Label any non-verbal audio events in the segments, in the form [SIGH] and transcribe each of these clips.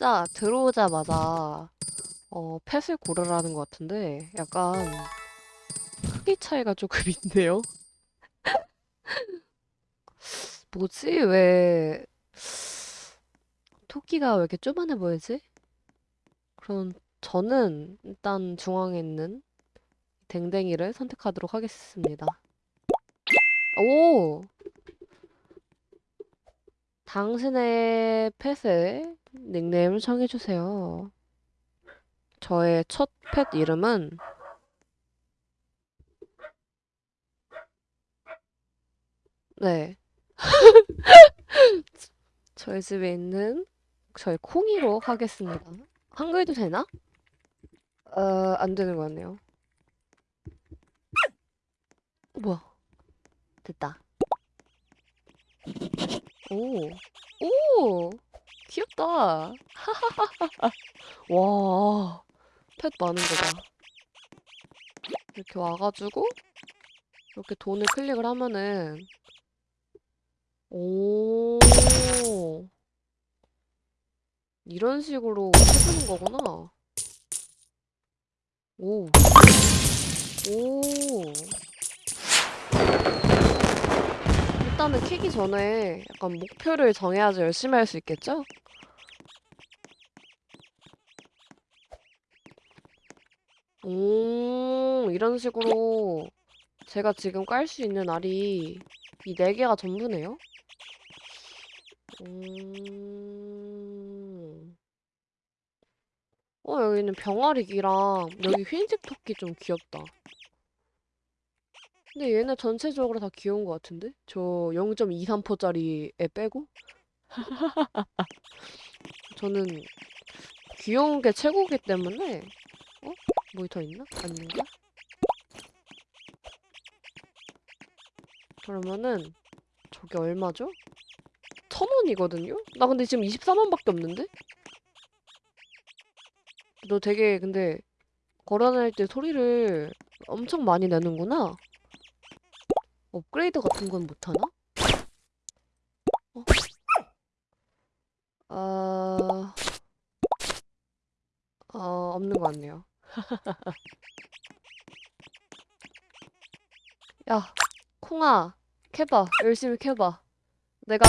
진짜 들어오자마자 어, 펫을 고르라는 것 같은데 약간 크기 차이가 조금 [LAUGHS] 있네요. 뭐지? 왜 토끼가 왜 이렇게 쪼만해 보이지? 그럼 저는 일단 중앙에 있는 댕댕이를 선택하도록 하겠습니다. 오! 당신의 펫의 닉네임을 정해주세요. 저의 첫 펫 이름은 네. [LAUGHS] 저희 집에 있는 저희 콩이로 하겠습니다. 한글도 되나? 어, 안 되는 것 같네요. 뭐야? 됐다. 오, 오, 귀엽다. [LAUGHS] 와, 펫 많은 거 봐. 이렇게 와가지고 이렇게 돈을 클릭을 하면은 오, 이런 식으로 해주는 거구나. 오, 오. 일단은 키기 전에 약간 목표를 정해야지 열심히 할 수 있겠죠? 오, 이런 식으로 제가 지금 깔 수 있는 알이 이 네 개가 전부네요? 음... 어, 여기는 병아리기랑 여기 흰색 토끼 좀 귀엽다. 근데 얘네 전체적으로 다 귀여운 것 같은데? 저 0.23%짜리 애 빼고? [LAUGHS] 저는 귀여운 게 최고기 때문에 어? 뭐 더 있나? 아닌가? 그러면은 저게 얼마죠? 천 원이거든요? 나 근데 지금 24만밖에 없는데? 너 되게 근데 걸어다닐 때 소리를 엄청 많이 내는구나. 업그레이드 같은 건 못하나? 어? 어... 어, 없는 것 같네요. 야, 콩아, 캐봐. 열심히 캐봐. 내가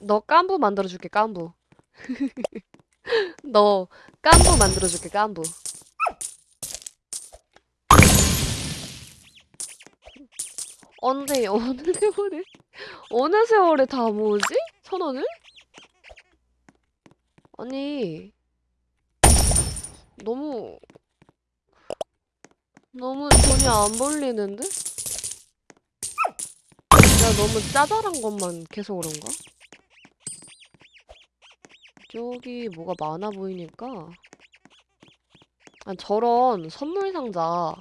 너 깐부 만들어줄게, 깐부. [LAUGHS] 너 깐부 만들어줄게, 깐부. 언제, [LAUGHS] 어느 세월에? 어느 세월에 다 모으지? 천 원을? 아니, 너무, 너무 돈이 안 벌리는데? 내가 너무 짜잘한 것만 계속 그런가? 저기 뭐가 많아 보이니까 아 저런 선물 상자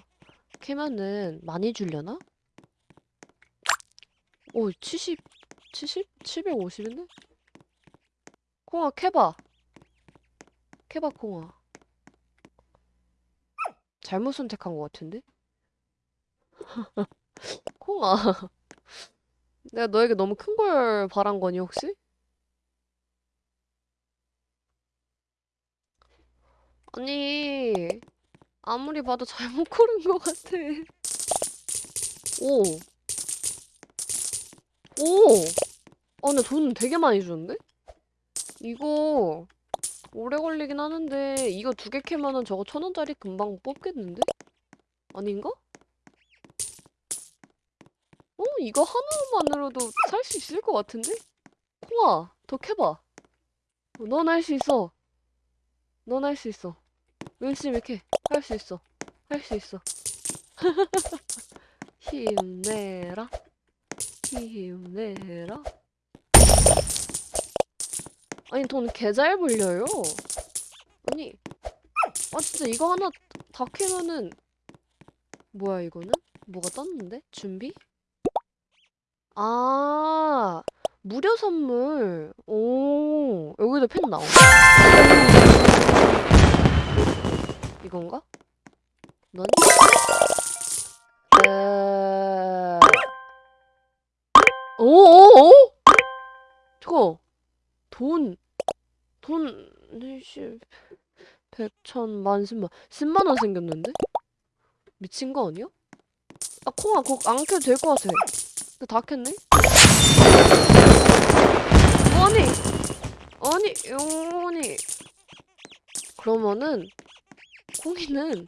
캐면은 많이 주려나? 오 70, 70? 750인데? 콩아 캐봐 캐봐 콩아 잘못 선택한 것 같은데? [LAUGHS] 콩아 내가 너에게 너무 큰 걸 바란 거니 혹시? 아니 아무리 봐도 잘못 고른 것 같아 오 오! 아 근데 돈 되게 많이 주는데? 이거 오래 걸리긴 하는데 이거 두 개 캐면은 저거 천 원짜리 금방 뽑겠는데? 아닌가? 어? 이거 하나만으로도 살 수 있을 것 같은데? 콩아 더 캐봐 넌 할 수 있어 넌 할 수 있어 열심히 캐 할 수 있어 할 수 있어 [LAUGHS] 힘내라 힘내라 아니 돈 개 잘 벌려요 아니 아 진짜 이거 하나 다 캐면은 뭐야 이거는? 뭐가 떴는데? 준비? 아 무료 선물 오 여기도 펜 나와 이건가? 넌? 에... 오오오? 저거 돈, 돈 일십, 백천, 만, 십만. 십만 원 생겼는데? 미친 거 아니야? 아, 콩아, 그거 안 켜도 될 것 같아. 근데 다 켰네? 아니! 아니, 아니. 그러면은, 콩이는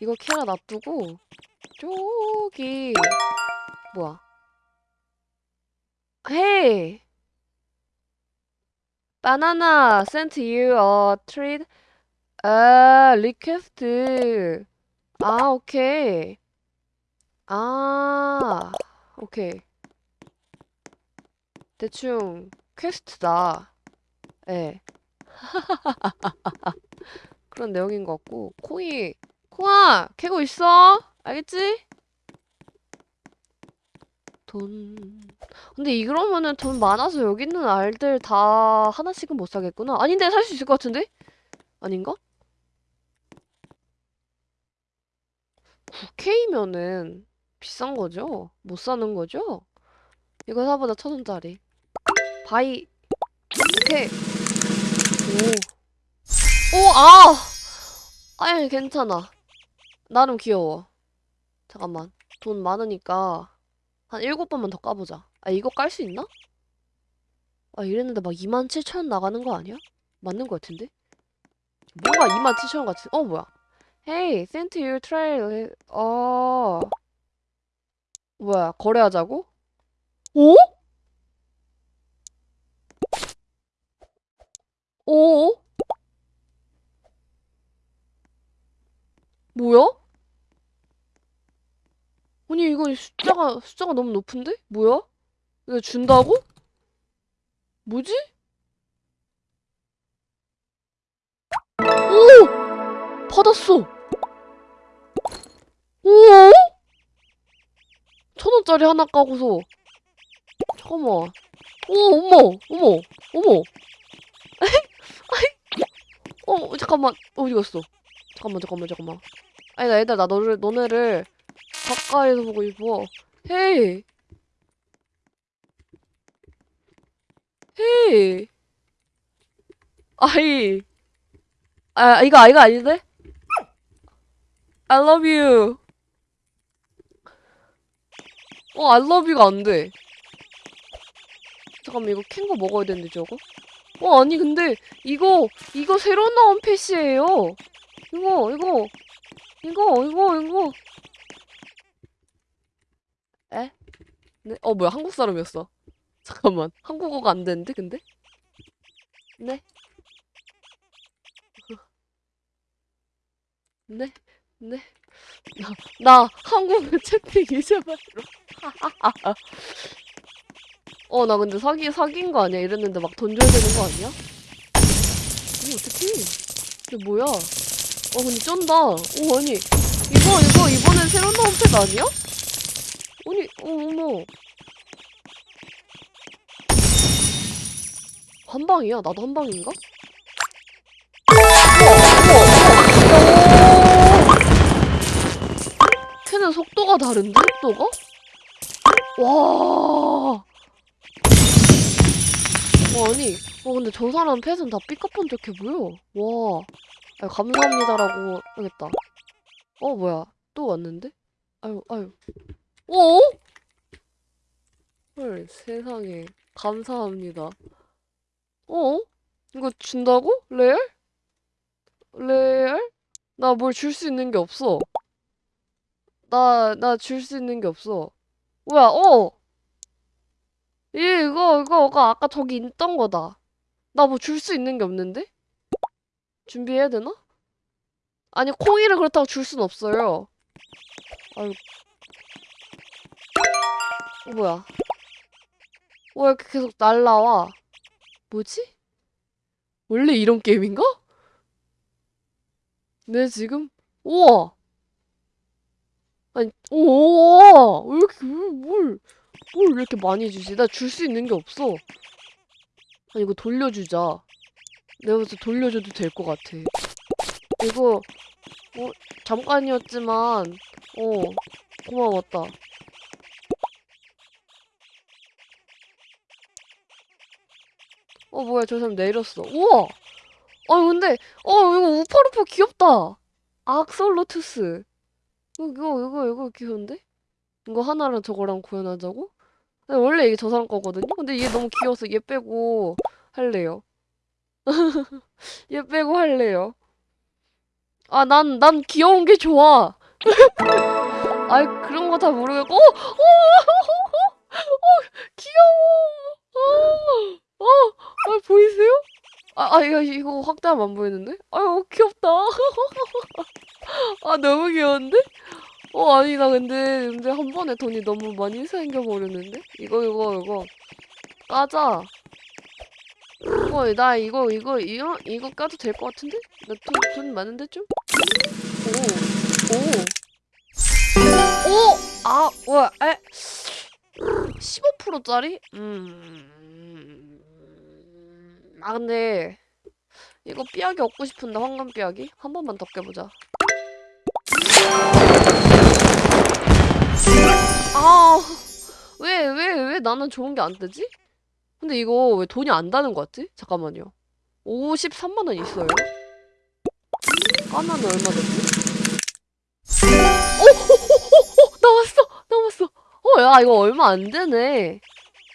이거 캐라 놔두고, 저기, 뭐야. Hey! Banana sent you a treat. 아, 리퀘스트. 아, 오케이. 아, 오케이. 대충 퀘스트다. 예. [LAUGHS] 그런 내용인 것 같고. 콩이, 콩아, 캐고 있어? 알겠지? 돈. 근데 이러면은 돈 많아서 여기 있는 알들 다 하나씩은 못 사겠구나. 아닌데 살 수 있을 것 같은데? 아닌가? 9K면은 비싼 거죠? 못 사는 거죠? 이거 사보자 천 원짜리. Buy. 오케이. 오. 오, 아! 아이, 괜찮아. 나름 귀여워. 잠깐만. 돈 많으니까 한 일곱 번만 더 까보자. 아, 이거 깔 수 있나? 아, 이랬는데 막 27,000원 나가는 거 아니야? 맞는 거 같은데? 뭔가 27,000원 같은, 어, 뭐야. Hey, sent you trail. 어. 뭐야, 거래하자고? 오? 오? 뭐야? 아니, 이거 숫자가, 숫자가 너무 높은데? 뭐야? 이거 준다고? 뭐지? 오! 받았어! 오! 천 원짜리 하나 까고서 잠깐만 오 어머 어머 어머 [LAUGHS] 어 잠깐만 어디 갔어 잠깐만 잠깐만 잠깐만 아니 나 얘들아 나 너를 너네를 가까이서 보고 싶어 헤이 헤이 아이 아 이거 아, 이거 아닌데? I love you 어, I love you가 안 돼. 잠깐만, 이거 캔 거 먹어야 되는데, 저거? 어, 아니, 근데, 이거, 이거 새로 나온 패시예요. 이거, 이거, 이거, 이거, 이거. 에? 네? 어, 뭐야, 한국 사람이었어. [LAUGHS] 잠깐만, 한국어가 안 되는데, 근데? 네? 네? 네? 나, 나 한국어 채팅 잊어버려. [LAUGHS] 어, 나 근데 사기, 사기인 거 아니야? 이랬는데 막 돈 줘야 되는 거 아니야? 이거 어떡해. 이게 뭐야? 어, 근데 쩐다. 오, 아니. 이거, 이거, 이번엔 새로 나온 팩 아니야? 아니, 어, 어머. 한 방이야? 나도 한 방인가? 캔은 속도가 다른데? 속도가? 와. 와, 아니. 어, 근데 저 사람 펫은 다 삐까뻔쩍해 보여. 와. 아, 감사합니다라고 하겠다. 어, 뭐야. 또 왔는데? 아유, 아유. 어? 헐, 세상에. 감사합니다. 어? 이거 준다고? 레알? 레알? 나 뭘 줄 수 있는 게 없어. 나, 나 줄 수 있는 게 없어. 뭐야, 어! 이, 이거, 이거, 이거 아까 저기 있던 거다. 나 뭐 줄 수 있는 게 없는데? 준비해야 되나? 아니, 콩이를 그렇다고 줄 순 없어요. 아유. 어, 뭐야. 왜 이렇게 계속 날라와? 뭐지? 원래 이런 게임인가? 네, 지금? 우와! 아니, 우와! 왜 이렇게, 왜, 뭘, 뭘 이렇게 많이 주지? 나 줄 수 있는 게 없어. 아니, 이거 돌려주자. 내가 볼때 돌려줘도 될 것 같아. 이거, 어, 잠깐이었지만, 어, 고마웠다. 어, 뭐야, 저 사람 내렸어. 우와! 어 근데 어 이거 우파루파 귀엽다. 악솔로투스. 이거 이거 이거 이거 귀여운데? 이거 하나랑 저거랑 구현하자고? 원래 이게 저 사람 거거든요? 근데 얘 너무 귀여워서 얘 빼고 할래요. [LAUGHS] 얘 빼고 할래요. 아, 난, 난 귀여운 게 좋아. [LAUGHS] 아이, 그런 거 다 모르겠고, 어, 어, 어, 귀여워. 어, 어, 아, 보이세요? 아, 아, 이거, 이거 확대하면 안 보이는데? 아유, 귀엽다. [LAUGHS] 아, 너무 귀여운데? 어, 아니, 나 근데, 근데 한 번에 돈이 너무 많이 생겨버렸는데? 이거, 이거, 이거. 까자. 이거, 나 이거, 이거, 이거, 이거 까도 될 것 같은데? 나 돈, 돈 많은데 좀? 오, 오. 오! 아, 와, 에? 15%짜리? 음. 아, 근데, 이거 삐약이 얻고 싶은데, 황금 삐약이? 한 번만 더 깨보자. 아, 왜, 왜, 왜 나는 좋은 게안 뜨지? 근데 이거 왜 돈이 안 다는 것 같지? 잠깐만요. 53만 원 있어요? 까면 얼마 됐지? 오! 오! 오! 오! 나왔어! 나왔어! 어, 야, 이거 얼마 안 되네.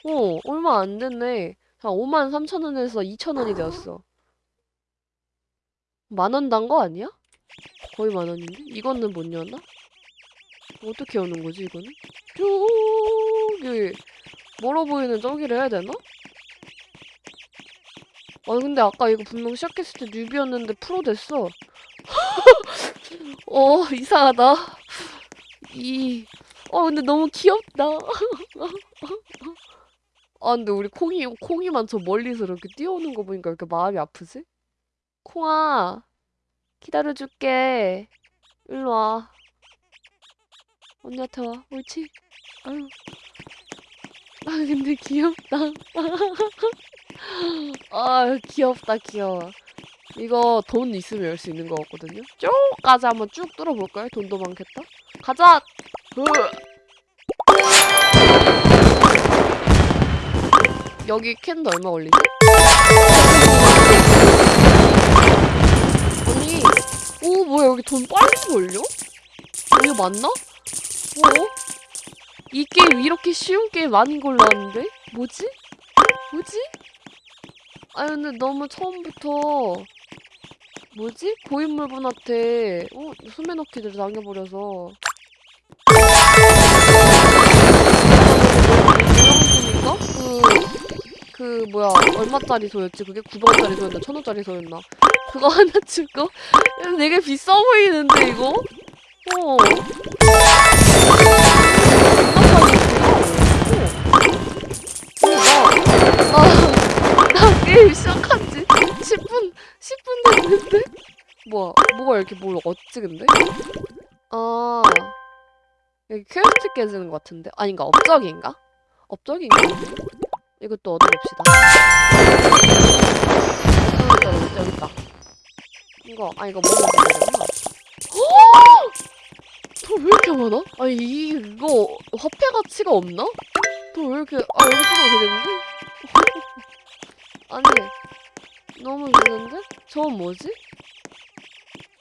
어, 얼마 안 됐네. 한 5만 3천 원에서 2천 원이 되었어. 만 원 단 거 아니야? 거의 만 원인데? 이거는 못 여나? 어떻게 여는 거지, 이거는? 저기, 멀어 보이는 저기를 해야 되나? 아 근데 아까 이거 분명 시작했을 때 뉴비였는데 프로 됐어. [LAUGHS] 어 이상하다. 이. 어 근데 너무 귀엽다. [LAUGHS] 아 근데 우리 콩이 콩이만 저 멀리서 이렇게 뛰어오는 거 보니까 왜 이렇게 마음이 아프지? 콩아 기다려줄게. 일로 와. 언니한테 와. 옳지? 아유. 아 근데 귀엽다. [LAUGHS] 아 귀엽다 귀여워 이거 돈 있으면 열 수 있는 거 같거든요 쭉까지 한번 쭉 뚫어볼까요? 돈도 많겠다 가자 으. 여기 캔도 얼마 걸리지? 아니 오 뭐야 여기 돈 빨리 걸려? 이거 맞나? 어? 이 게임 이렇게 쉬운 게임 아닌 걸로 아는데? 뭐지? 뭐지? 아 근데 너무 처음부터 뭐지? 고인물분한테 어? 수메너키들 당해버려서 유명분인가? 그... 그 뭐야 얼마짜리 소였지? 그게 900원짜리 소였나? 1000원짜리 소였나? 그거 [LAUGHS] 하나 주고 되게 비싸 보이는데 이거? 어 아, 나 게임 시작한 지 10분, 10분 됐는데? 뭐야, 뭐가 이렇게 뭘 얻지, 근데? 아, 여기 퀘스트 깨지는 것 같은데? 아닌가, 업적인가? 업적인가? 이것도 얻어봅시다. 여기 있다, 여기 있다. 이거, 아, 이거 먹어봐야 되구나. 돈왜 이렇게 많아? 아니, 이거 화폐 가치가 없나? 돈왜 이렇게, 아, 여기 쓰면 되겠는데? [LAUGHS] 아니 너무 있는데? 저건 뭐지?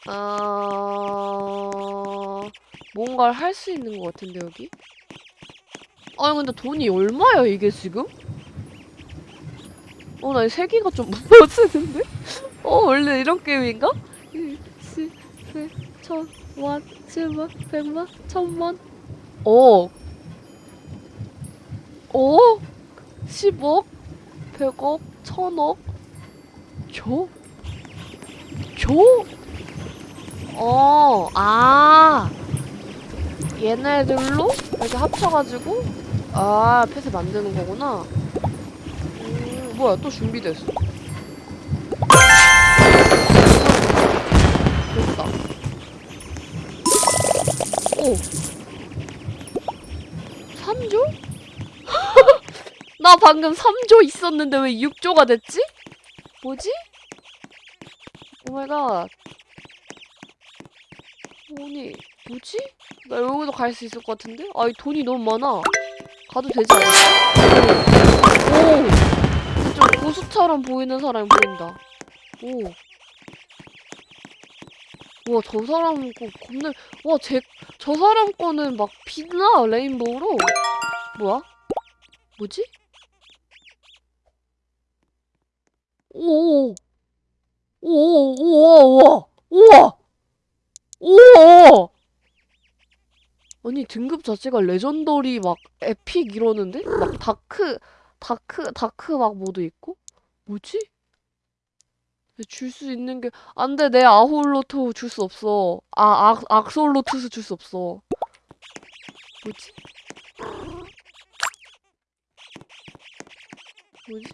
아... 뭔가를 할 수 있는 것 같은데 여기? 아니 근데 돈이 얼마야 이게 지금? 어 나 세기가 좀 무너지는데? 어 원래 이런 게임인가? 일시 천만 칠만 백만 천만 어 어? 10억? 100억? 1000억? 줘? 줘? 어, 아. 얘네들로 이렇게 합쳐가지고, 아, 펫을 만드는 거구나. 음, 뭐야, 또 준비됐어. 됐다. 오. 3조? [LAUGHS] 나 방금 3조 있었는데 왜 6조가 됐지? 뭐지? Oh my god. 아니, 뭐지? 나 여기도 갈 수 있을 것 같은데? 아, 이 돈이 너무 많아. 가도 되지 않을까? 오! 오! 좀 고수처럼 보이는 사람이 보인다. 오. 우와 저 사람 거 겁나 와 제 저 사람 거는 막 빛나 rainbow로 뭐야? 뭐지? 오오 오오 우와 우와 우와 아니 등급 자체가 legendary 막 epic 이러는데 막 dark dark dark 막 모드 있고 뭐지? 줄 수 있는 게 안돼 내 아홀로트 줄수 없어 아 악, 악솔로투스 줄 수 없어 뭐지? 뭐지?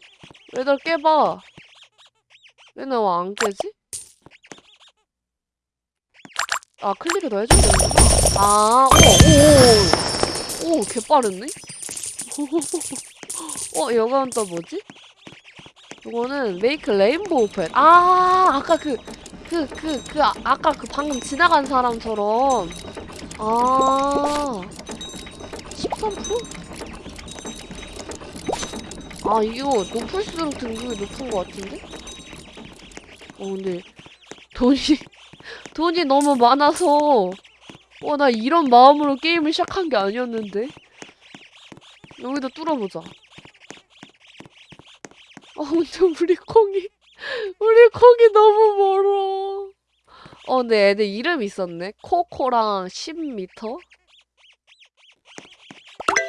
얘들 깨봐 왜안 깨지? 아 클릭을 더 해줘야 되는구나 아 오오오 오 개빠르네 [LAUGHS] 어 이건 또 뭐지? 이거는 메이크 레인보우 펜. 아, 아까 그, 그, 그, 그, 아, 아까 그 방금 지나간 사람처럼. 아, 13%? 아, 이거 높을수록 등급이 높은 것 같은데? 어, 근데, 돈이, [LAUGHS] 돈이 너무 많아서, 어, 나 이런 마음으로 게임을 시작한 게 아니었는데? 여기다 뚫어보자. 어, 근데 우리 콩이, 우리 콩이 너무 멀어. 어, 근데 애들 이름 있었네. 코코랑 10m?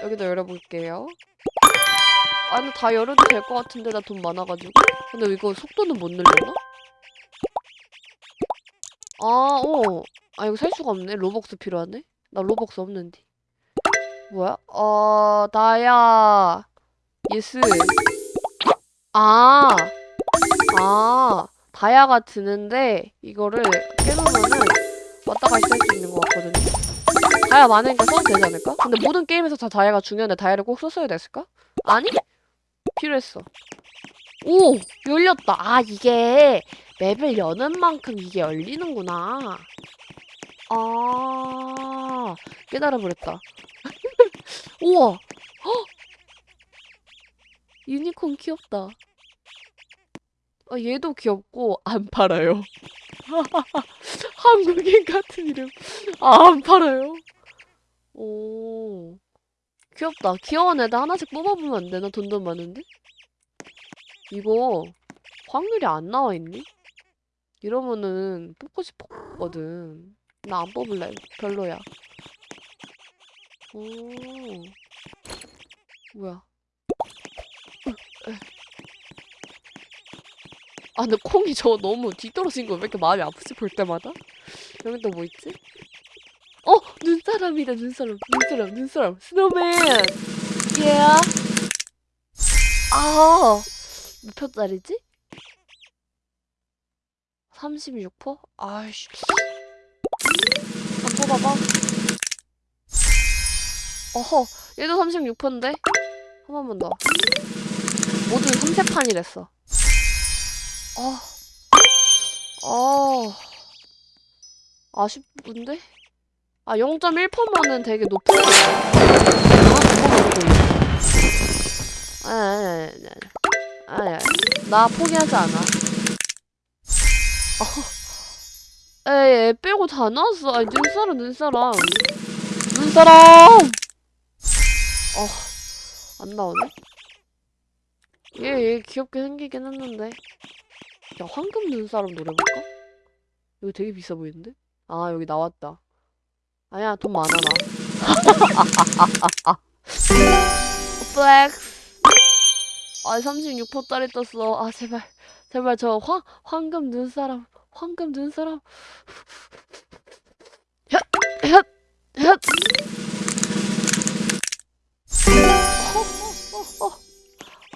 여기도 열어볼게요. 아, 근데 다 열어도 될 것 같은데, 나 돈 많아가지고. 근데 이거 속도는 못 늘려나? 아, 어. 아, 이거 살 수가 없네. 로벅스 필요하네. 나 로벅스 없는데. 뭐야? 어, 나야. Yes. 아, 아, 다이아가 드는데 이거를 깨놓으면은 왔다 갔다 할 수 있는 것 같거든요. 다이아 많으니까 써도 되지 않을까? 근데 모든 게임에서 다 다이아가 중요한데 다이아를 꼭 썼어야 됐을까? 아니? 필요했어. 오! 열렸다. 아, 이게 맵을 여는 만큼 이게 열리는구나. 아, 깨달아버렸다. [LAUGHS] 우와! 헉! 유니콘 귀엽다. 아, 얘도 귀엽고 안 팔아요. [LAUGHS] 한국인 같은 이름. 아, 안 팔아요. 오. 귀엽다. 귀여운 애들 하나씩 뽑아보면 안 되나? 돈도 많은데? 이거 확률이 안 나와 있니? 이러면은 뽑고 싶었거든. 나 안 뽑을래. 별로야. 오. 뭐야. 아 근데 콩이 저 너무 뒤떨어진 거 왜 이렇게 마음이 아프지 볼 때마다? 여기 또 뭐 있지? 어! 눈사람이다 눈사람 눈사람 눈사람 스노맨 예 아! 몇 표짜리지? 36%? 아이씨 안 뽑아봐 어허 얘도 36%인데? 한 번만 더 모두 3세판이랬어 아, 아, 아쉽은데? 아, 0.1%면은 되게 높은 거 아, 아니, 아니, 아니, 아니, 아니, 아니, 나 포기하지 않아. 어, 에이, 애 빼고 다 나왔어. 아니, 눈사람, 눈사람. 눈사람! 어, 안 나오네? 얘, 얘 귀엽게 생기긴 했는데. 야, 황금 눈사람 노려 볼까? 여기 되게 비싸 보이는데? 아, 여기 나왔다. 아니야, 돈 많아, 나. [LAUGHS] Flex. 아, 36%짜리 떴어. 아, 제발. 제발, 저 황, 황금 눈사람. 황금 눈사람. 혓! 혓! 혓! 어, 어, 어, 어.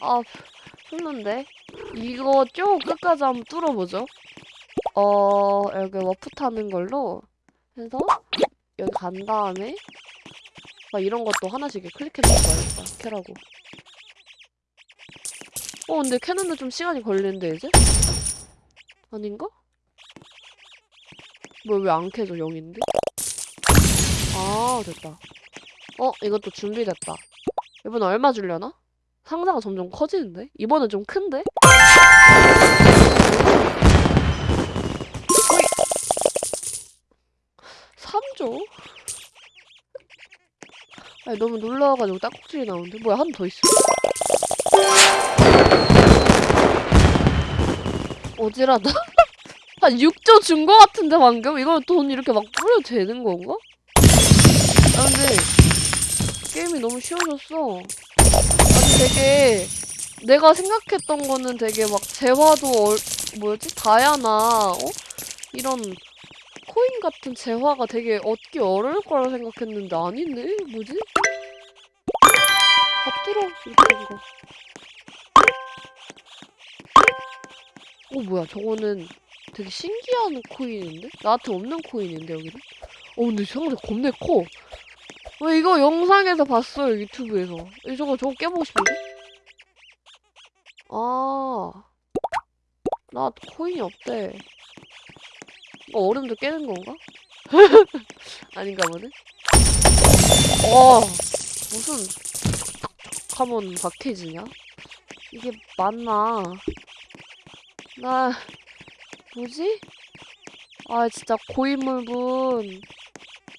아, 힘든데? 이거 쭉 끝까지 한번 뚫어보죠. 어, 여기 워프 타는 걸로 해서 여기 간 다음에 막 이런 것도 하나씩 클릭해줘봐야겠다. 캐라고. 어, 근데 캐는데 좀 시간이 걸리는데, 이제? 아닌가? 뭐, 왜 안 캐져, 0인데? 아, 됐다. 어, 이것도 준비됐다. 이번 얼마 주려나? 상자가 점점 커지는데? 이번엔 좀 큰데? 3조? 아니, 너무 놀라워가지고 딱꼭질이 나오는데? 뭐야, 한 더 있어. 어지라다? [LAUGHS] 한 6조 준 거 같은데, 방금? 이거 돈 이렇게 막 뿌려도 되는 건가? 아, 근데 게임이 너무 쉬워졌어. 되게 내가 생각했던 거는 되게 막 재화도 얼, 뭐였지? 다야나 어? 이런 코인 같은 재화가 되게 얻기 어려울 거라 생각했는데 아니네? 뭐지? 밥 들어 이렇게 된 거. 어 뭐야 저거는 되게 신기한 코인인데? 나한테 없는 코인인데 여기는? 어 근데 상대 겁내 커. 왜 이거 영상에서 봤어요 유튜브에서. 이 저거 저거 깨보고 싶은데? 아, 나 코인이 없대. 이거 얼음도 깨는 건가? [LAUGHS] 아닌가 보네. 어, 무슨 하면 박해지냐? 이게 맞나? 나 뭐지? 아 진짜 고인물분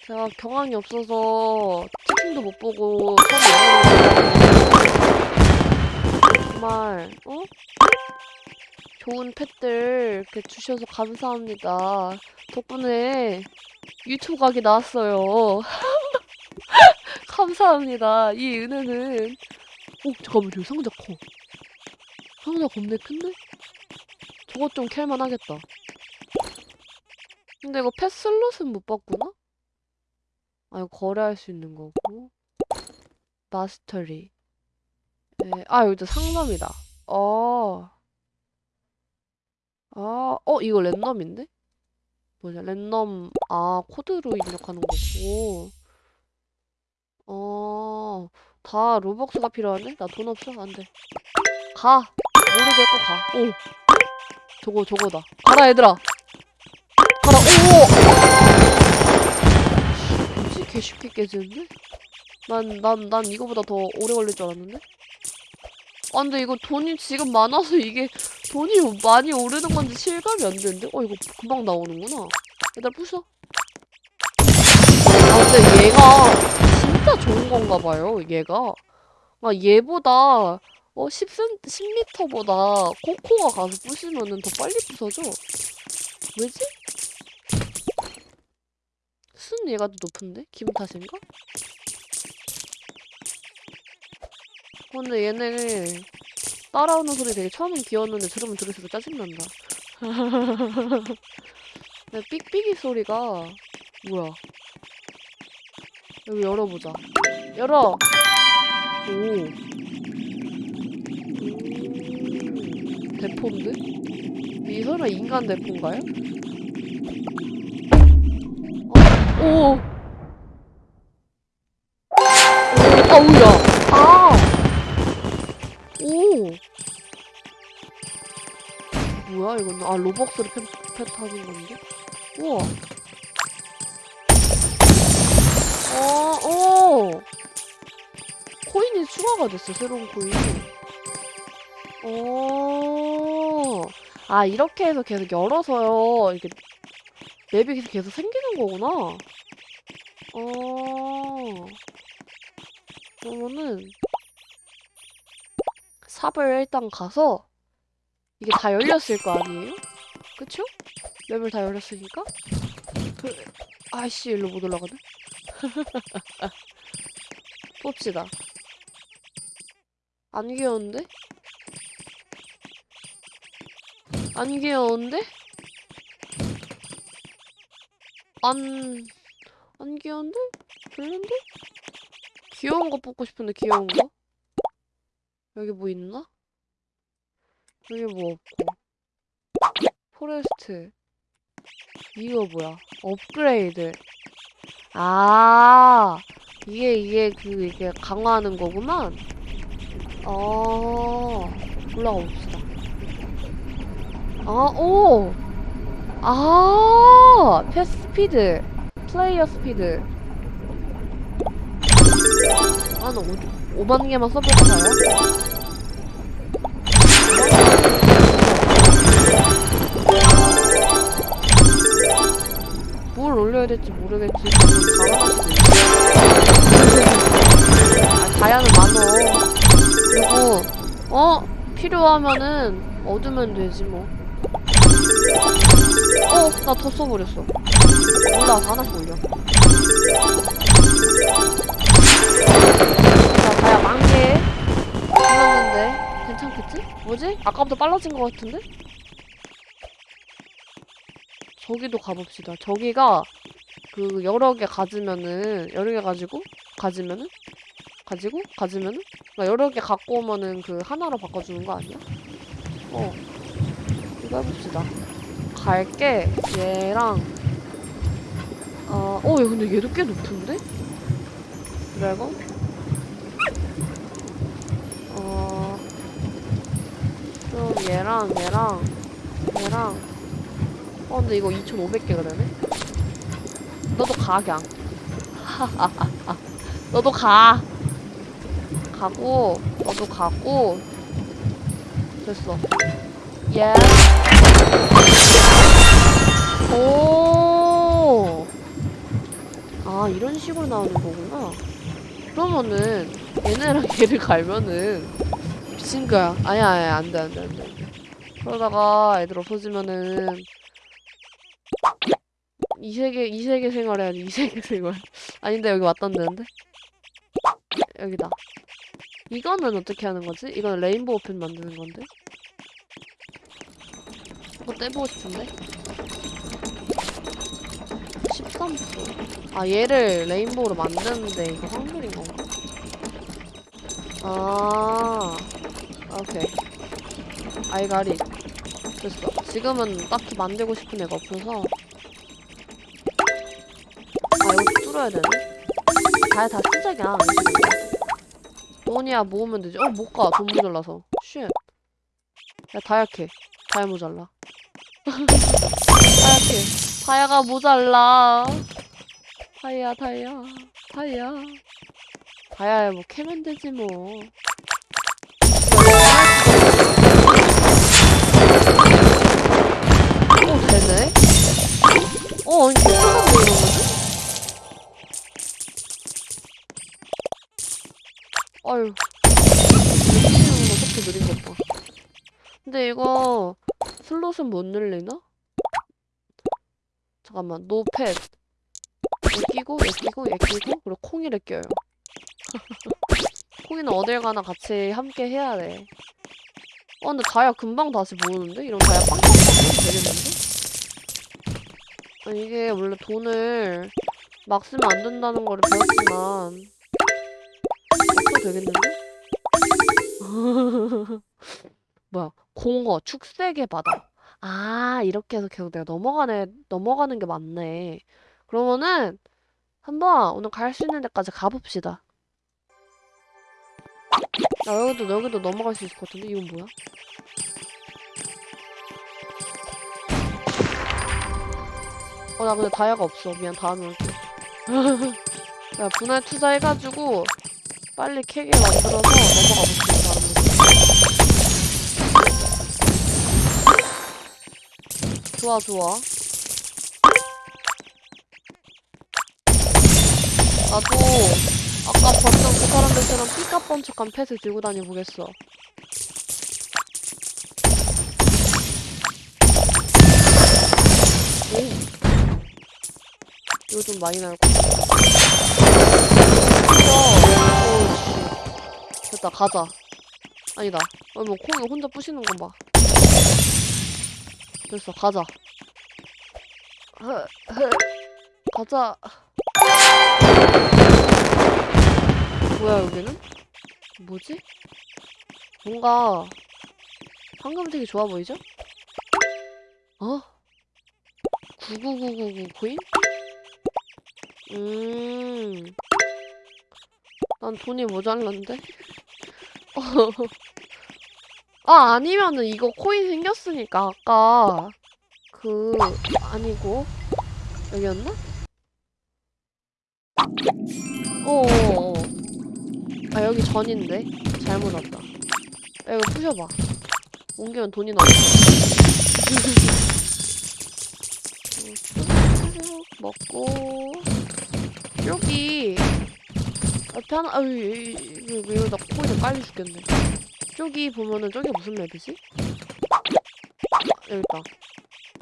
제가 경황이 없어서 채팅도 못 보고 정말 어? 좋은 펫들 이렇게 주셔서 감사합니다. 덕분에 유튜브 각이 나왔어요. [LAUGHS] 감사합니다. 이 은혜는 오 잠깐만 저기 상자 커. 상자 겁내 큰데? 저것 좀 캘만 하겠다. 근데 이거 펫 슬롯은 못 봤구나? 아 이거 거래할 수 있는 거고 마스터리 네. 아 여기도 상점이다. 어. 아, 어, 이거 랜덤인데? 뭐냐, 랜덤, 아, 코드로 입력하는 거고. 어, 다 로벅스가 필요하네? 나 돈 없어? 안 돼. 가! 모르겠고 가. 오! 저거, 저거다. 가라, 얘들아! 가라, 오! 개 쉽게 깨지는데? 난, 난, 난 이거보다 더 오래 걸릴 줄 알았는데? 아, 근데 이거 돈이 지금 많아서 이게 돈이 많이 오르는 건지 실감이 안 되는데? 어, 이거 금방 나오는구나. 얘들아, 부숴. 아, 근데 얘가 진짜 좋은 건가 봐요, 얘가. 아, 얘보다, 어, 10cm, 10m보다 코코가 가서 부시면은 더 빨리 부서져. 왜지? 순 얘가 더 높은데? 기분 탓인가? 근데 얘네 따라오는 소리 되게 처음엔 귀여웠는데 들으면 들을수록 짜증난다. [LAUGHS] 근데 삑삑이 소리가 뭐야? 여기 열어보자. 열어! 오. 오. 대포인데? 이 설마 인간 대포인가요? 오! 오, 아우야! 아! 오! 뭐야 이건? 아 로벅스를 펜, 펜타는 건데? 우와. 어, 오! 코인이 추가가 됐어, 새로운 코인이. 오. 아, 이렇게 해서 계속 열어서요. 이게 맵이 계속, 생기는 거구나. 어. 그러면은 삽을 일단 가서 이게 다 열렸을 거 아니에요? 그쵸? 맵을 다 열렸으니까? 그... 아이씨 일로 못 올라가네? [LAUGHS] 봅시다 안 귀여운데? 안 귀여운데? 안... 안 귀여운데? 별론데? 귀여운 거 뽑고 싶은데 귀여운 거? 여기 뭐 있나? 여기 뭐 없고 Forest 이거 뭐야 업그레이드 아 이게 이게 그 이게 강화하는 거구만 어 올라가 봅시다 아오 아 pet speed player speed 아나 5만 개만 써볼까요? 뭘 올려야 될지 모르겠지. 있어. 다양은 많어. 그리고 어 필요하면은 얻으면 되지 뭐. 어, 나 더 써버렸어. 몰라, 하나씩 올려. 자, 다야 만개. 죽었는데 괜찮겠지? 뭐지? 아까부터 빨라진 것 같은데? 저기도 가봅시다. 저기가 그 여러 개 가지면은 여러 개 가지고 가지면은 가지고 가지면은 그러니까 여러 개 갖고 오면은 그 하나로 바꿔주는 거 아니야? 어 이거 해봅시다. 갈게 얘랑 어, 어, 야, 근데 얘도 꽤 높은데? 드래곤? 어, 좀 얘랑 얘랑 얘랑 어, 근데 이거 2,500개가 되네? 너도 가, 그냥. [LAUGHS] 너도 가. 가고, 너도 가고. 됐어. 예. 오. 아, 이런 식으로 나오는 거구나. 그러면은, 얘네랑 [LAUGHS] 얘를 갈면은, 미친 거야. 아니야, 아니야, 안 돼, 안 돼, 안 돼. 안 돼. 그러다가 애들 없어지면은, 이 세계, 이 세계 생활해야지, 이 세계 [LAUGHS] 생활. 아닌데, 여기 왔던데는데? 여기다. 이거는 어떻게 하는 거지? 이건 레인보우 펜 만드는 건데? 이거 떼보고 싶은데? 13%. 아, 얘를 레인보우로 만드는데 이거 확률인 건가? 아, 오케이. I got it. 됐어. 지금은 딱히 만들고 싶은 애가 없어서. 아, 이거 뚫어야 되네? 다 쓰자, 그냥. 돈이야 모으면 되지. 어, 못 가. 돈 모자라서. Shit. 야, 다야 캐. 다야 모자라. 다야 [LAUGHS] 캐. 다야가 모자라. 다이아, 다이아. 다이아. 다야야, 뭐, 캐면 되지, 뭐. 어, 되네? 어, 아니, 괜찮은데, 이러면은? 아유. 미치는 어떻게 느린 것 봐. 근데 이거, 슬롯은 못 늘리나? 잠깐만, 노펫. 얘 끼고, 얘 끼고, 얘 끼고, 그리고 콩이를 껴요. [LAUGHS] 콩이는 어딜 가나 같이 함께 해야 돼. 어, 근데 다야 금방 다시 모으는데? 이런 다야 빵빵빵 되겠는데? 아니, 이게 원래 돈을 막 쓰면 안 된다는 거를 배웠지만, 또 되겠는데? [LAUGHS] 뭐야, 공어, 축색의 바다. 아, 이렇게 해서 계속 내가 넘어가네, 넘어가는 게 맞네. 그러면은, 한번 오늘 갈 수 있는 데까지 가봅시다. 야, 여기도, 여기도 넘어갈 수 있을 것 같은데? 이건 뭐야? 어, 나 근데 다이아가 없어. 미안, 다음에 올게. [LAUGHS] 야, 분할 투자해가지고, 빨리 캐게 만들어서 넘어가 볼게, 좋아, 좋아. 나도, 아까 봤던 그 사람들처럼 삐까뻔쩍한 펫을 들고 다녀보겠어. 오. 이거 좀 많이 나올 것 같아. 오, 씨. 됐다, 가자. 아니다. 어, 뭐, 콩이 혼자 부시는 거 봐. 됐어, 가자. 가자. 뭐야, 여기는? 뭐지? 뭔가, 되게 좋아 보이죠? 어? 99999 코인? 음. 난 돈이 모자란데? [LAUGHS] 아, 아니면은 이거 코인 생겼으니까 아까 그 아니고 여기였나? 어어어. 아, 여기 전인데. 잘못 왔다. 야, 이거 부셔봐. 옮기면 돈이 나와. 먹고 여기 앞에 하나, 아유, 이- 이- 이거, 이거 나 코에서 빨리 죽겠네. 저기 보면은 저기 무슨 맵이지? 아, 여기 있다.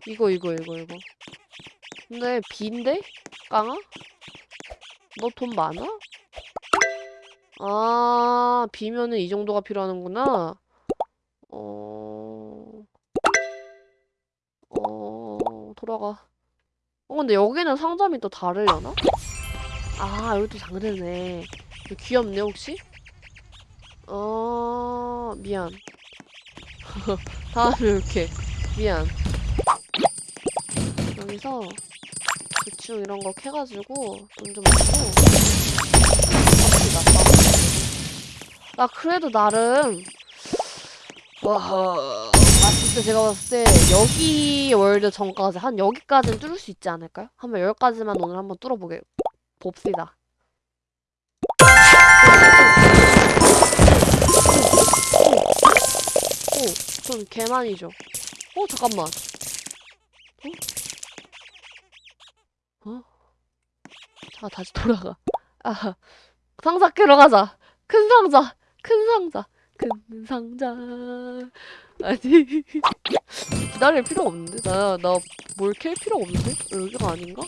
이거, 이거, 이거, 이거. 근데 B인데? 깡아? 너 돈 많아? 아, B면은 이 정도가 필요하는구나. 어, 어, 돌아가. 어, 근데 여기는 상점이 또 다르려나? 아, 여기도 장르네. 귀엽네, 혹시? 어, 미안. [LAUGHS] 다음에 이렇게. 미안. 여기서 대충 이런 거 캐가지고 돈 좀. 갑시다, 나 그래도 나름 와, 봤을 때 제가 봤을 때 여기 월드 전까지 한 여기까지는 뚫을 수 있지 않을까요? 한번 여기까지만 오늘 한번 뚫어보게 봅시다. 돈 개많이죠. 어, 잠깐만. 어? 어? 자, 다시 돌아가. 아, 상자 캐러 가자. 큰 상자, 큰 상자, 큰 상자. 아니, 기다릴 필요 없는데? 나, 나 뭘 캘 필요 없는데? 여기가 아닌가?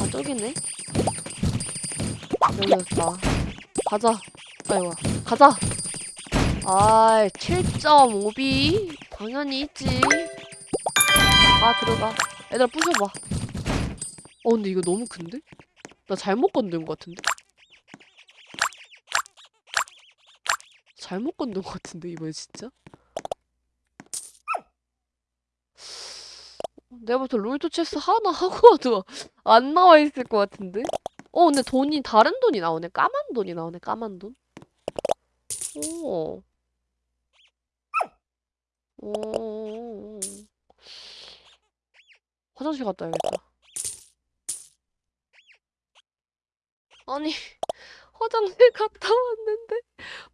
아, 저기네. 여기였다. 가자. 아이고, 가자. 아이, 7.5B? 당연히 있지. 아, 들어가. 애들 부셔봐. 어, 근데 이거 너무 큰데? 나 잘못 건든 것 같은데? 잘못 건든 것 같은데, 이번에 진짜? 내가 볼때 롤토 체스 하나 하고 와도 안 나와 있을 것 같은데? 어, 근데 돈이, 다른 돈이 나오네. 까만 돈이 나오네, 까만 돈. 오. 오. 화장실 갔다 와야겠다. 아니, [LAUGHS] 화장실 갔다 왔는데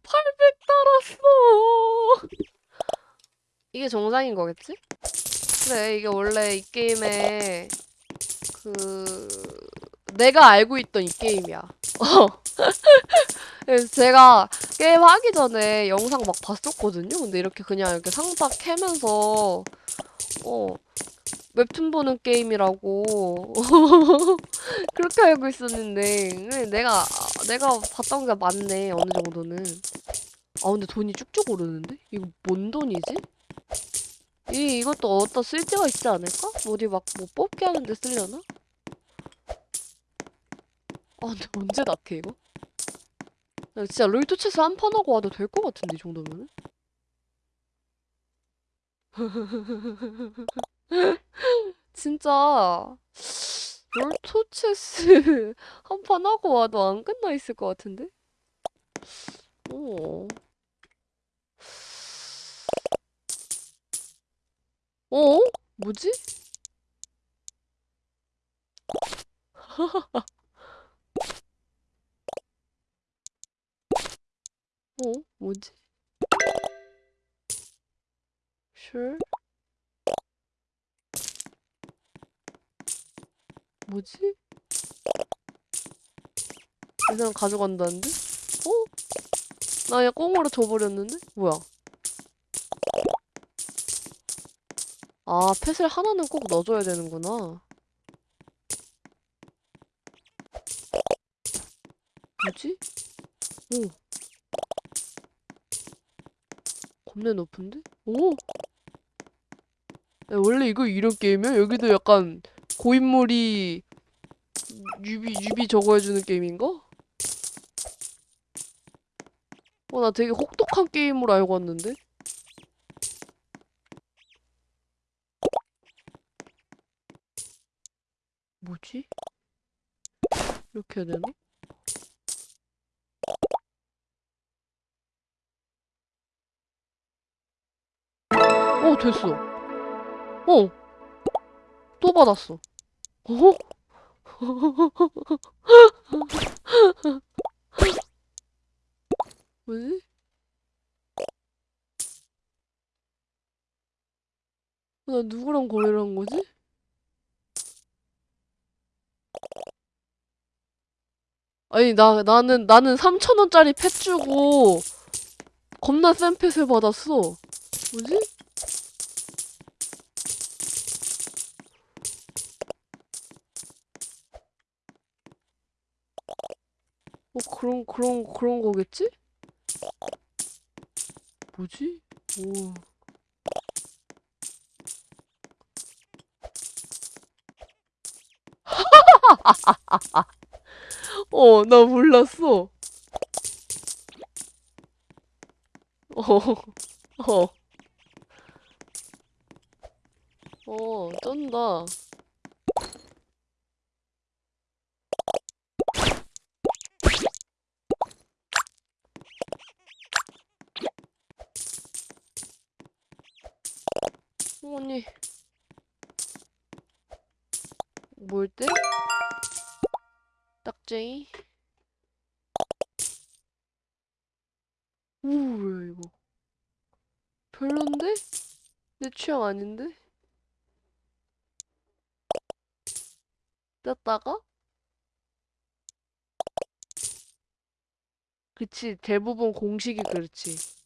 800 달았어. 이게 정상인 거겠지? 그래, 이게 원래 이 게임의 그 내가 알고 있던 이 게임이야. [LAUGHS] 어. 제가 게임 하기 전에 영상 막 봤었거든요. 근데 이렇게 그냥 이렇게 상자 캐면서 어 웹툰 보는 게임이라고 [LAUGHS] 그렇게 알고 있었는데 내가 내가 봤던 게 맞네 어느 정도는. 아 근데 돈이 쭉쭉 오르는데? 이거 뭔 돈이지? 이 이것도 어디다 쓸 데가 있지 않을까? 어디 막 뭐 뽑기 하는데 쓰려나? 아 근데 언제 낫게 이거? 나 진짜 롤토체스 한 판 하고 와도 될 것 같은데 이 정도면은? [LAUGHS] 진짜 롤토체스 [LAUGHS] 한 판 하고 와도 안 끝나 있을 것 같은데? 어. 어? 뭐지? [LAUGHS] 어? 뭐지? Sure. 뭐지? 이 사람 가져간다는데? 어? 나 그냥 꽁으로 줘버렸는데? 뭐야? 아, 펫을 하나는 꼭 넣어줘야 되는구나. 뭐지? 오. 겁내 높은데? 오! 야, 원래 이거 이런 게임이야? 여기도 약간 고인물이 유비, 유비 해주는 게임인가? 어, 나 되게 혹독한 게임으로 알고 왔는데? 뭐지? 이렇게 해야 되나? 어, 됐어. 어. 또 받았어. 어? [LAUGHS] 뭐지? 나 누구랑 거래를 한 거지? 아니 나 나는 나는 3천 원짜리 펫 주고 겁나 센 펫을 받았어. 뭐지? 뭐 그런 그런 그런 거겠지? 뭐지? 오. [LAUGHS] 어, 나 몰랐어. 어, 어. 어, 쩐다. 어머니. 뭘 때? 딱쟁이? 오, 뭐야, 이거. 별론데? 내 취향 아닌데? 뗐다가? 그치, 대부분 공식이 그렇지.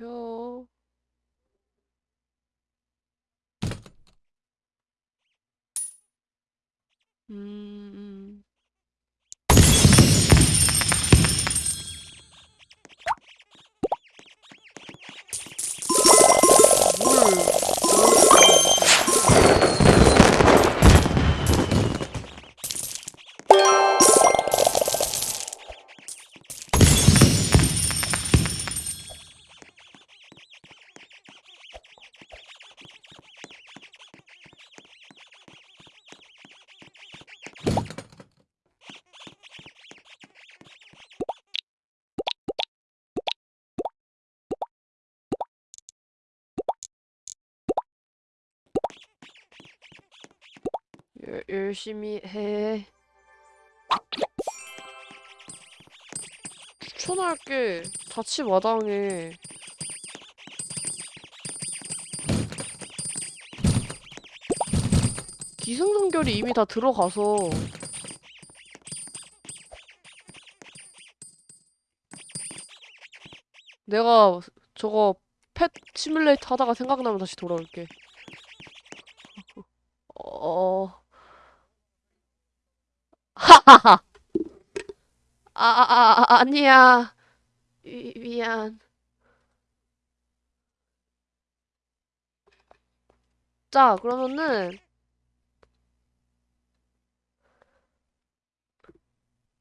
열 열, 열심히 해. 추천할게. 자취 마당에. 기승전결이 이미 다 들어가서 내가 저거 펫 시뮬레이터 하다가 생각나면 다시 돌아올게. [LAUGHS] 어. [LAUGHS] 아, 아, 아, 아, 아니야. 미, 미안. 자, 그러면은,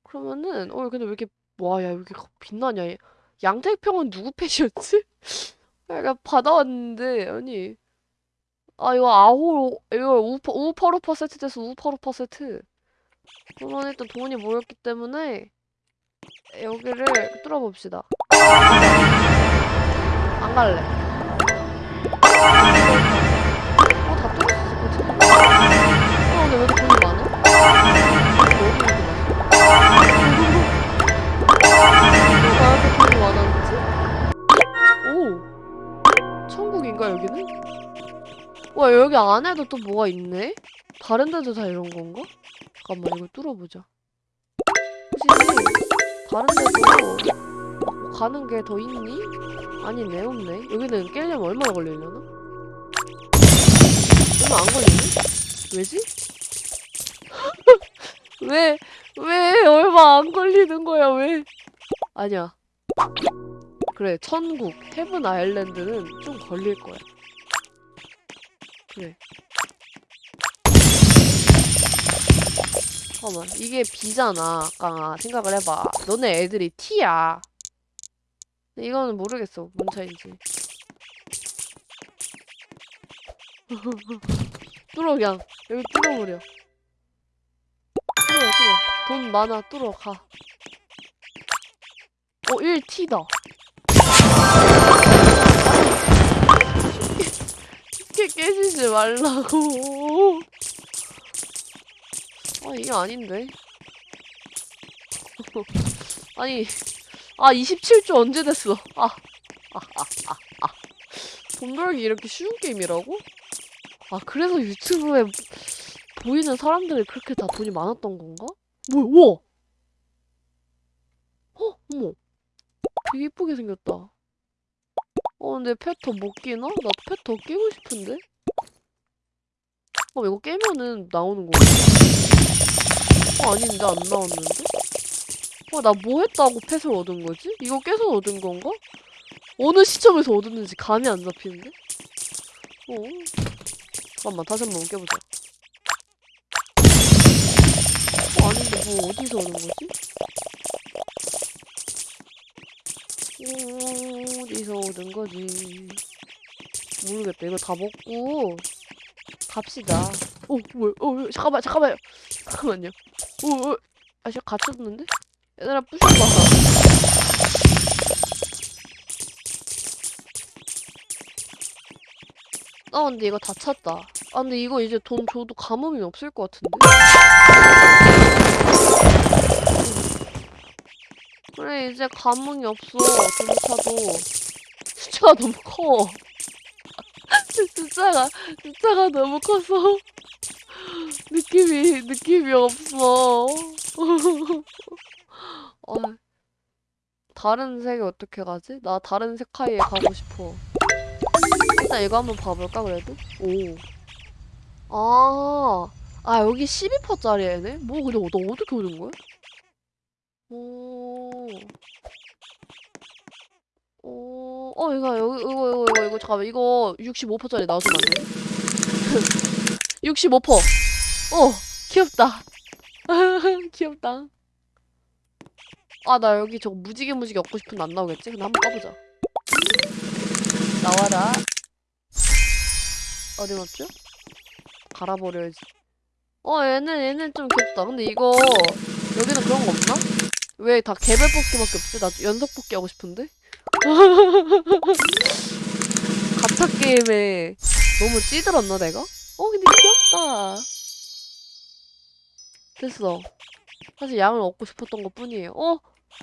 그러면은, 어, 근데 왜 이렇게, 와, 야, 왜 이렇게 빛나냐, 얘. 양태평은 누구 펫이었지? [LAUGHS] 내가 받아왔는데, 아니. 아, 이거 아호, 이거 우파, 우파루파 세트 돼서 우파루파 세트. 그러면 일단 돈이 모였기 때문에, 여기를 뚫어봅시다. 안 갈래. 어, 다것 같은데? 어, 근데 왜 이렇게 돈이 많아? 어디 이렇게 많아? 왜 이렇게 돈이 많았지? 오! 천국인가, 여기는? 와, 여기 안에도 또 뭐가 있네? 다른 데도 다 이런 건가? 잠깐만, 이걸 뚫어보자. 혹시, 다른 데도 막 가는 게 더 있니? 아니네, 없네. 여기는 깨려면 얼마나 걸리려나? 얼마 안 걸리네? 왜지? [LAUGHS] 왜, 왜 얼마 안 걸리는 거야, 왜? 아니야. 그래, 천국, 헤븐 아일랜드는 좀 걸릴 거야. 그래. 잠깐만, 이게 B잖아, 아까 생각을 해봐. 너네 애들이 T야. 이거는 모르겠어, 뭔 차인지. [LAUGHS] 뚫어 그냥 여기 뚫어버려 뚫어 뚫어 돈 많아 뚫어 가 어, 1T다. 깨지지 말라고. 아, 이게 아닌데. [LAUGHS] 아니, 아, 27조 언제 됐어? 아, 아, 아, 아, 아. 돈 벌기 이렇게 쉬운 게임이라고? 아, 그래서 유튜브에 보이는 사람들이 그렇게 다 돈이 많았던 건가? 뭐야, 우와! 어, 어머. 되게 이쁘게 생겼다. 어, 근데 펫더못 끼나? 나펫더 끼고 싶은데? 어, 이거 깨면은 나오는 건가? 어, 아닌데, 안 나왔는데? 어, 나 뭐 했다고 펫을 얻은 거지? 이거 깨서 얻은 건가? 어느 시점에서 얻었는지 감이 안 잡히는데? 어? 잠깐만, 다시 한 번 깨보자. 어, 아닌데, 뭐, 어디서 얻은 거지? 어디서 얻은 거지? 모르겠다. 이거 다 먹고 갑시다. 어, 뭐야? 어, 어, 잠깐만, 잠깐만요. 잠깐만요. 어, 어, 아, 진짜 갇혔는데? 얘들아, 부숴봐. 아, 근데 이거 다 찼다. 아, 근데 이거 이제 돈 줘도 감흥이 없을 것 같은데? 그래, 이제 감흥이 없어. 돈 차도. [LAUGHS] 숫자가 너무 커. 숫자가, 숫자가 너무 커서. 느낌이, 느낌이 없어. [LAUGHS] 어, 다른 색이 어떻게 가지? 나 다른 색깔에 가고 싶어. 일단 이거 한번 봐볼까, 그래도? 오. 아, 아, 여기 12%짜리 애네? 뭐, 근데 너 어떻게 오는 거야? 오. 오, 어, 이거, 이거, 이거, 이거, 이거, 잠깐만, 이거 65%짜리 나와주면 안 돼? 65%! 어, 귀엽다. [LAUGHS] 귀엽다. 아, 나 여기 저거 무지개 무지개 얻고 싶은데 안 나오겠지? 근데 한번 까보자. 나와라. 어디 갔죠? 갈아버려야지. 어, 얘는, 얘는 좀 귀엽다. 근데 이거, 여기는 그런 거 없나? 왜 다 개별 뽑기밖에 없지? 나 연속 뽑기 하고 싶은데? 가차 게임에 너무 찌들었나, 내가? 어, 근데 귀엽다. 됐어. 사실 양을 얻고 싶었던 것 뿐이에요. 어?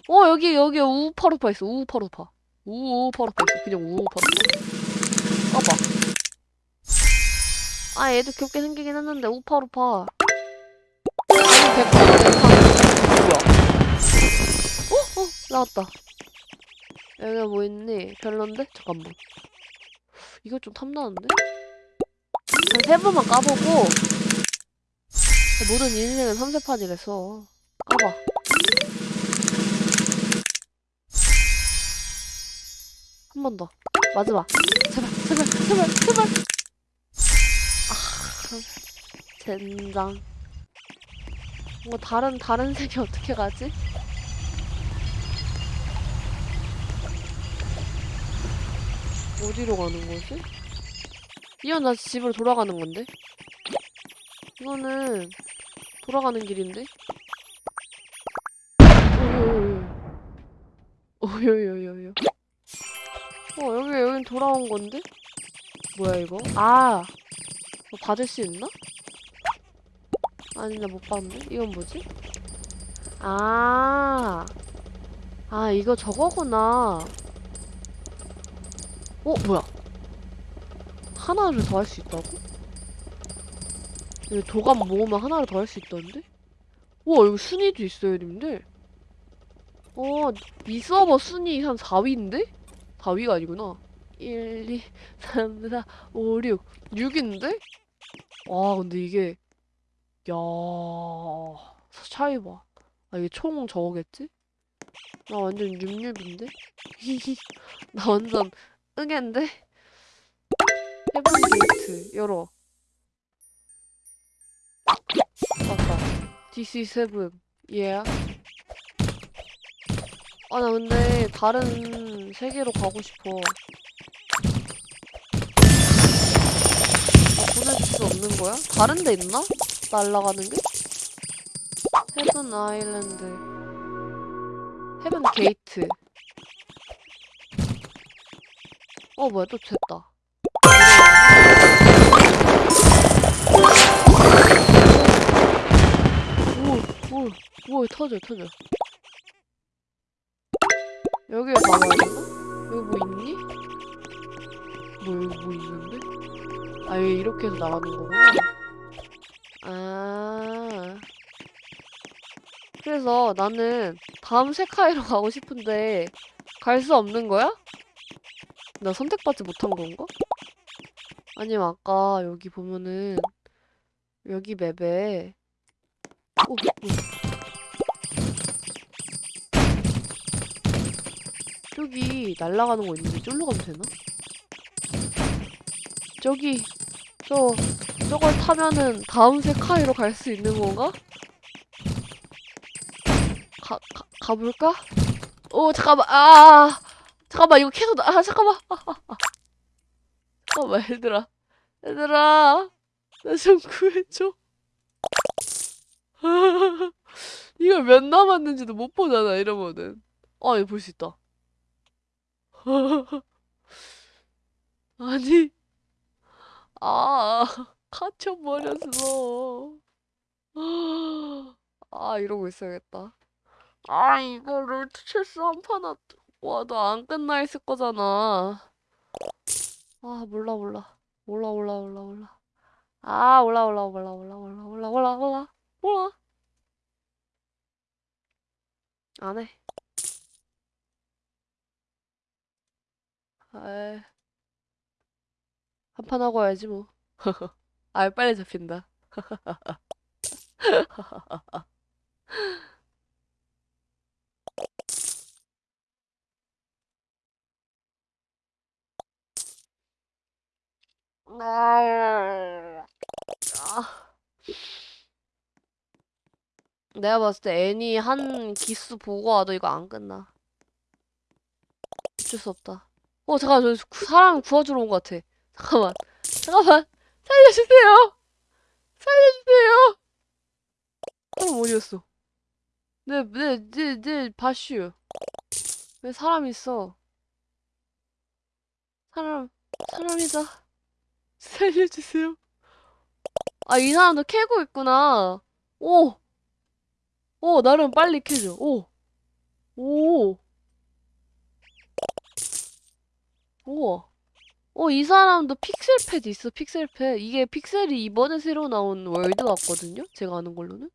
어, 여기, 여기 우파루파 있어. 우파루파. 우파루파 있어. 그냥 우파루파. 까봐. 아, 얘도 귀엽게 생기긴 했는데, 우파루파. 아니, 백화는 뭐야? 어? 어? 나왔다. 여기가 뭐 있니? 별론데? 잠깐만. 이거 좀 탐나는데? 한세 번만 까보고 모든 인생은 3세판이래서 까봐. 한 번 더. 마지막. 제발, 제발, 제발, 제발. 아, 젠장. 뭐 다른 다른 색이 어떻게 가지? 어디로 가는 거지? 이건 나 집으로 돌아가는 건데? 이거는 돌아가는 길인데? 오요요요요. 어, 여기, 여긴 돌아온 건데? 뭐야, 이거? 아! 뭐 받을 수 있나? 아니, 나 못 봤는데? 이건 뭐지? 아! 아, 이거 저거구나. 어, 뭐야? 하나를 더 할 수 있다고? 여기 도감 모으면 하나를 더 할 수 있다는데? 우와, 여기 순위도 있어요, 님들. 어, 이 서버 순위 한 4위인데? 4위가 아니구나. 1, 2, 3, 4, 5, 6. 6인데? 와, 근데 이게, 야 차이 봐. 아, 이게 총 저거겠지? 나 완전 66인데? [LAUGHS] 나 완전 응앤데? Heaven gate 열어 맞다 DC seven 얘야 아 나 근데 다른 세계로 가고 싶어 나 보내줄 수 없는 거야? 다른 데 있나? 날아가는 게? Heaven island heaven gate 어 뭐야 또 됐다 오오오 터져 터져 여기에 가봐야 되나? 여기 뭐 있니? 뭐 여기 뭐 있는데? 아 여기 이렇게 해서 나가는 거구나 아 그래서 나는 다음 세카이로 가고 싶은데 갈 수 없는 거야? 나 선택받지 못한 건가? 아니면 아까 여기 보면은 여기 맵에 오, 오. 저기 날아가는 거 있는데 쫄로 가면 되나? 저기 저 저걸 타면은 다음 세카이로 갈 수 있는 건가? 가, 가 가볼까? 오 잠깐만 아 잠깐만 이거 계속 나, 아 잠깐만. [LAUGHS] 잠깐만 얘들아. 얘들아. 나 좀 구해줘. [LAUGHS] 이걸 몇 남았는지도 못 보잖아 이러면은. 아 이거 볼 수 있다. [LAUGHS] 아니. 아 갇혀버렸어. [GASPS] 아 이러고 있어야겠다. 아 이거 롤트 체스 한판 와도 안 끝나 있을 거잖아. 아 몰라 몰라. 몰라 몰라 몰라 몰라. 아 몰라 몰라 몰라 몰라 몰라 몰라 몰라 몰라. 몰라. 안 해. 아이 한판 하고 와야지 뭐. [LAUGHS] 아 빨리 잡힌다 [LAUGHS] 내가 봤을 때 애니 한 기수 보고 와도 이거 안 끝나. 어쩔 수 없다. 어, 잠깐, 저 구- 사람 구워주러 온 것 같아. 잠깐만. 잠깐만. 살려주세요! 살려주세요! 사람 어디였어? 네, 네, 네, 네, 바슈. 왜 사람 있어? 사람, 사람이다. 살려주세요. 아, 이 사람도 캐고 있구나. 오! 오, 나름 빨리 캐줘. 오! 오! 우와. 어, 이 사람도 픽셀 pet 있어, 픽셀 pet. 이게 픽셀이 이번에 새로 나온 world 같거든요? 제가 아는 걸로는?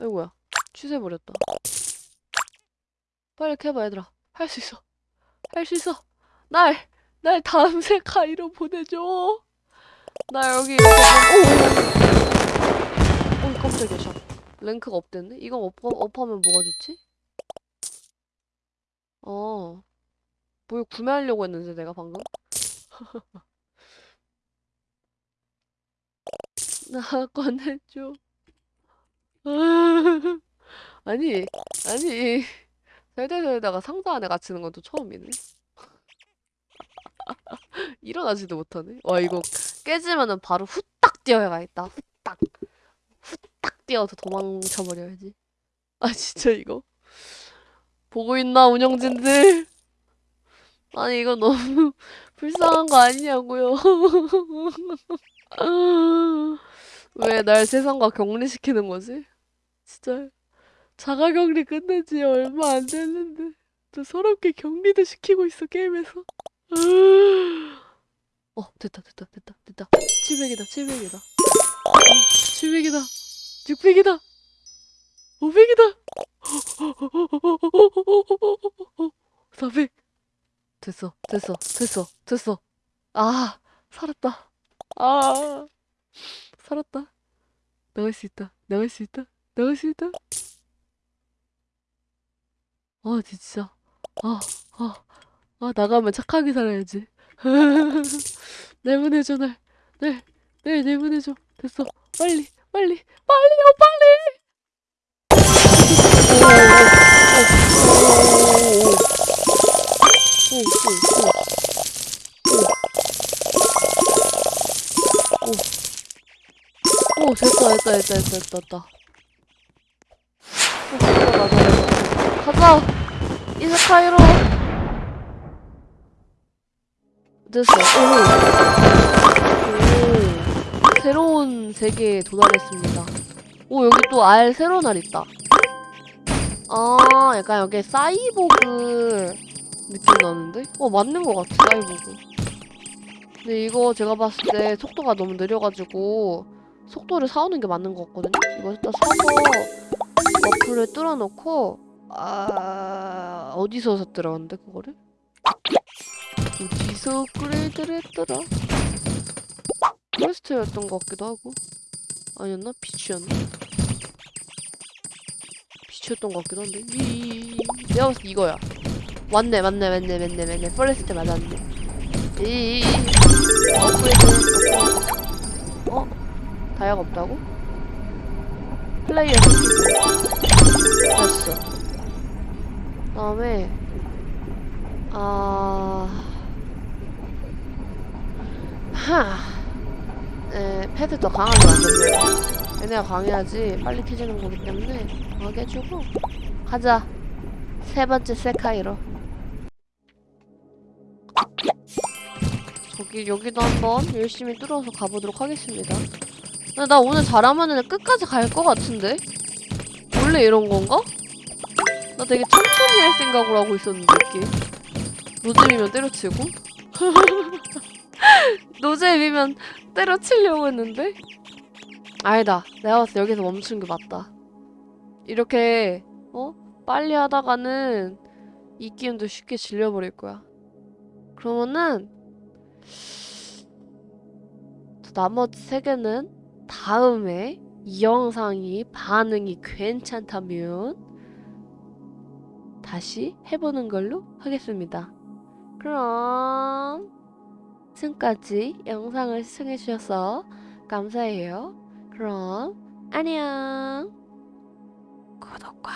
아이고야. 취소해버렸다. 빨리 캐봐, 얘들아. 할 수 있어. 할 수 있어. 날! 날 다음 世界로 보내줘. 나 여기 좀... 오! 오, 깜짝이야, 샷. rank가 up됐네? 이건 up, up하면 뭐가 좋지? 어. 뭘 구매하려고 했는데, 내가 방금? [LAUGHS] 나 꺼내줘. [LAUGHS] 아니, 아니. 살다 살다가 상자 안에 갇히는 건 또 처음이네. [LAUGHS] 일어나지도 못하네. 와, 이거 깨지면은 바로 후딱 뛰어야겠다. 후딱. 후딱 뛰어서 도망쳐버려야지. 아, 진짜 이거. 보고 있나, 운영진들? 아니, 이거 너무 [LAUGHS] 불쌍한 거 아니냐고요. [LAUGHS] 왜 날 세상과 격리시키는 거지? 진짜 자가격리 끝낸 지 얼마 안 됐는데 또 서럽게 격리도 시키고 있어 게임에서 [GASPS] 어 됐다 됐다 됐다 됐다. 700이다 700이다. 어, 700이다. 600이다. 500이다. 400 됐어 됐어 됐어 됐어. 아 살았다. 아 살았다. 나갈 수 있다 나갈 수 있다 나갈 수 있다. 아 진짜. 아, 아, 아 아 나가면 착하게 살아야지. [LAUGHS] 내보내줘 날. 날, 날 내보내줘. 됐어. 빨리 빨리 빨리요 어, 빨리! 오 됐다 됐다 됐다 됐다 됐다 됐다. 어, 오, 가자 가자 가자. 가자. 이스카이로. 됐어 오. 오 새로운 세계에 도달했습니다 오 여기 또 알 새로운 알 있다 아 약간 여기 사이보그 느낌 나는데? 어 맞는 것 같아 사이보그 근데 이거 제가 봤을 때 속도가 너무 느려가지고 속도를 사오는 게 맞는 것 같거든요? 이거 일단 사서 어플을 뚫어놓고 아... 어디서 샀더라 근데 그거를? 어디서 업그레이드를 했더라? 퀘스트였던 것 같기도 하고 아니었나? 비치였나? 비치였던 것 같기도 한데 이 내가 봤을 때 이거야 맞네 맞네 맞네 맞네 맞네 forest 맞았네 이 업그레이드 어? 다이아가 없다고? 플레이어 됐어 그 다음에 아... 하... 에, pet들 더 강하게 만들려 얘네가 강해야지 빨리 캐지는 거기 때문에 강하게 해주고. 가자. 세 번째 세카이로. 저기 여기도 한번 열심히 뚫어서 가보도록 하겠습니다. 근데 나 오늘 잘하면은 끝까지 갈 것 같은데? 원래 이런 건가? 나 되게 천천히 할 생각을 하고 있었는데 이게. 노잼이면 때려치고 [LAUGHS] 노잼이면 때려치려고 했는데? 아니다. 내가 봤을 때 여기서 멈춘 게 맞다. 이렇게 어? 빨리 하다가는 이 게임도 쉽게 질려버릴 거야. 그러면은 나머지 세 개는 다음에 이 영상이 반응이 괜찮다면 다시 해보는 걸로 하겠습니다. 그럼 지금까지 영상을 시청해주셔서 감사해요. 그럼 안녕 구독과